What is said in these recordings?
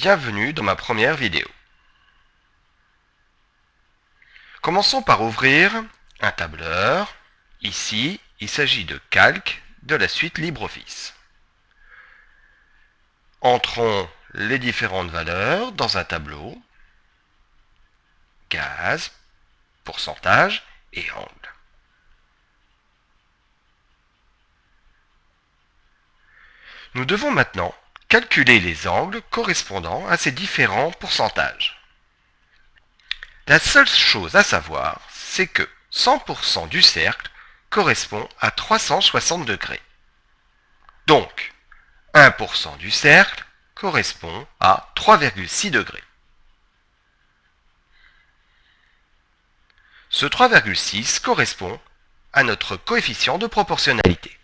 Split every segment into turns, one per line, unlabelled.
Bienvenue dans ma première vidéo. Commençons par ouvrir un tableur. Ici, il s'agit de calque de la suite LibreOffice. Entrons les différentes valeurs dans un tableau. Gaz, pourcentage et angle. Nous devons maintenant calculer les angles correspondant à ces différents pourcentages. La seule chose à savoir, c'est que 100% du cercle correspond à 360 degrés. Donc, 1% du cercle correspond à 3,6 degrés. Ce 3,6 correspond à notre coefficient de proportionnalité.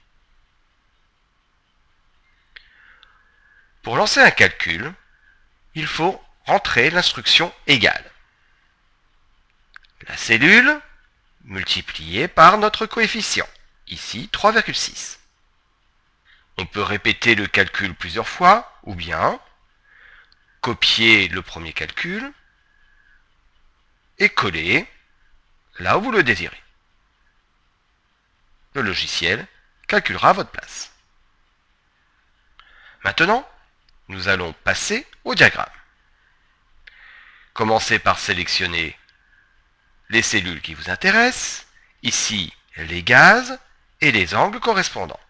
Pour lancer un calcul, il faut rentrer l'instruction égale. La cellule multipliée par notre coefficient, ici 3,6. On peut répéter le calcul plusieurs fois, ou bien copier le premier calcul et coller là où vous le désirez. Le logiciel calculera votre place. Maintenant, nous allons passer au diagramme. Commencez par sélectionner les cellules qui vous intéressent, ici les gaz et les angles correspondants.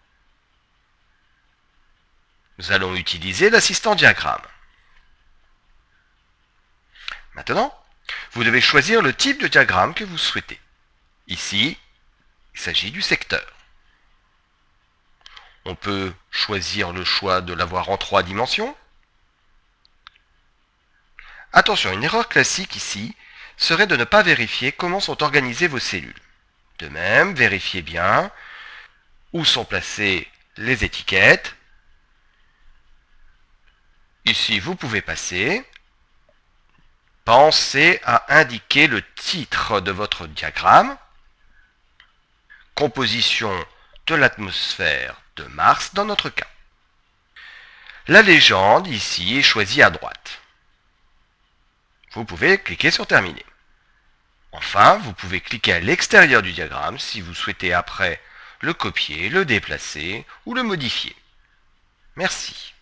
Nous allons utiliser l'assistant diagramme. Maintenant, vous devez choisir le type de diagramme que vous souhaitez. Ici, il s'agit du secteur. On peut choisir le choix de l'avoir en trois dimensions. Attention, une erreur classique ici serait de ne pas vérifier comment sont organisées vos cellules. De même, vérifiez bien où sont placées les étiquettes. Ici, vous pouvez passer. Pensez à indiquer le titre de votre diagramme. Composition de l'atmosphère de Mars dans notre cas. La légende ici est choisie à droite. Vous pouvez cliquer sur Terminer. Enfin, vous pouvez cliquer à l'extérieur du diagramme si vous souhaitez après le copier, le déplacer ou le modifier. Merci.